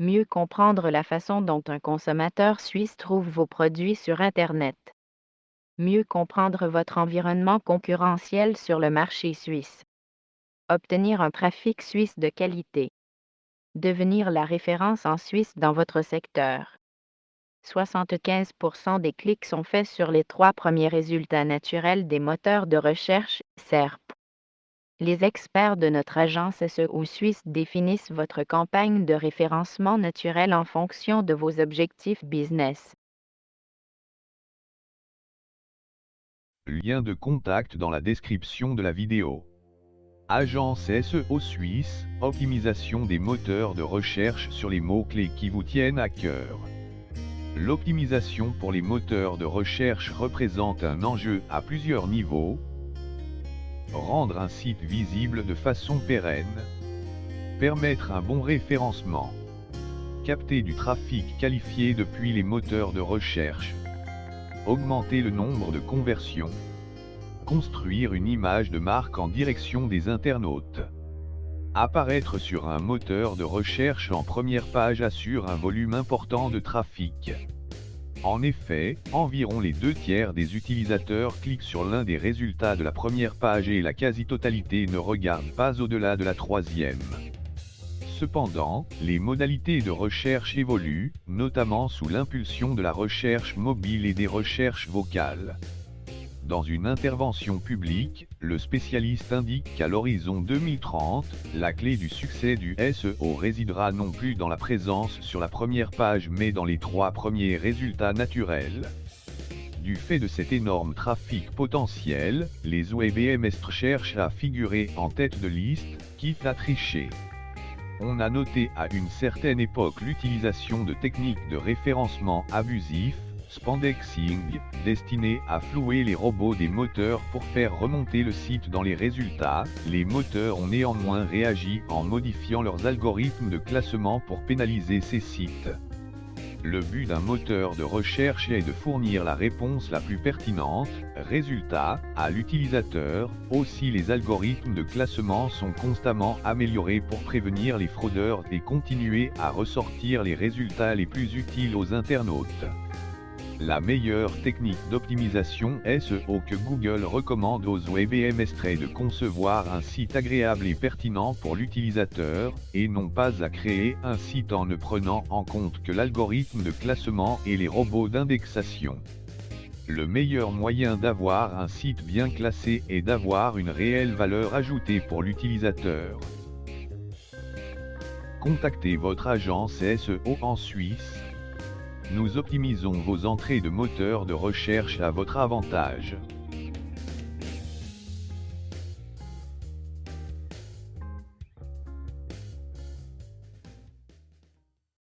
Mieux comprendre la façon dont un consommateur suisse trouve vos produits sur Internet. Mieux comprendre votre environnement concurrentiel sur le marché suisse. Obtenir un trafic suisse de qualité. Devenir la référence en Suisse dans votre secteur. 75% des clics sont faits sur les trois premiers résultats naturels des moteurs de recherche SERP. Les experts de notre agence SEO Suisse définissent votre campagne de référencement naturel en fonction de vos objectifs business. Lien de contact dans la description de la vidéo. Agence SEO Suisse, optimisation des moteurs de recherche sur les mots-clés qui vous tiennent à cœur. L'optimisation pour les moteurs de recherche représente un enjeu à plusieurs niveaux. Rendre un site visible de façon pérenne. Permettre un bon référencement. Capter du trafic qualifié depuis les moteurs de recherche. Augmenter le nombre de conversions. Construire une image de marque en direction des internautes. Apparaître sur un moteur de recherche en première page assure un volume important de trafic. En effet, environ les deux tiers des utilisateurs cliquent sur l'un des résultats de la première page et la quasi-totalité ne regarde pas au-delà de la troisième. Cependant, les modalités de recherche évoluent, notamment sous l'impulsion de la recherche mobile et des recherches vocales. Dans une intervention publique, le spécialiste indique qu'à l'horizon 2030, la clé du succès du SEO résidera non plus dans la présence sur la première page mais dans les trois premiers résultats naturels. Du fait de cet énorme trafic potentiel, les webmestres cherchent à figurer en tête de liste, quitte à tricher. On a noté à une certaine époque l'utilisation de techniques de référencement abusif, spandexing, destiné à flouer les robots des moteurs pour faire remonter le site dans les résultats, les moteurs ont néanmoins réagi en modifiant leurs algorithmes de classement pour pénaliser ces sites. Le but d'un moteur de recherche est de fournir la réponse la plus pertinente, résultat, à l'utilisateur, aussi les algorithmes de classement sont constamment améliorés pour prévenir les fraudeurs et continuer à ressortir les résultats les plus utiles aux internautes. La meilleure technique d'optimisation SEO que Google recommande aux webmestres est de concevoir un site agréable et pertinent pour l'utilisateur, et non pas à créer un site en ne prenant en compte que l'algorithme de classement et les robots d'indexation. Le meilleur moyen d'avoir un site bien classé est d'avoir une réelle valeur ajoutée pour l'utilisateur. Contactez votre agence SEO en Suisse, nous optimisons vos entrées de moteurs de recherche à votre avantage.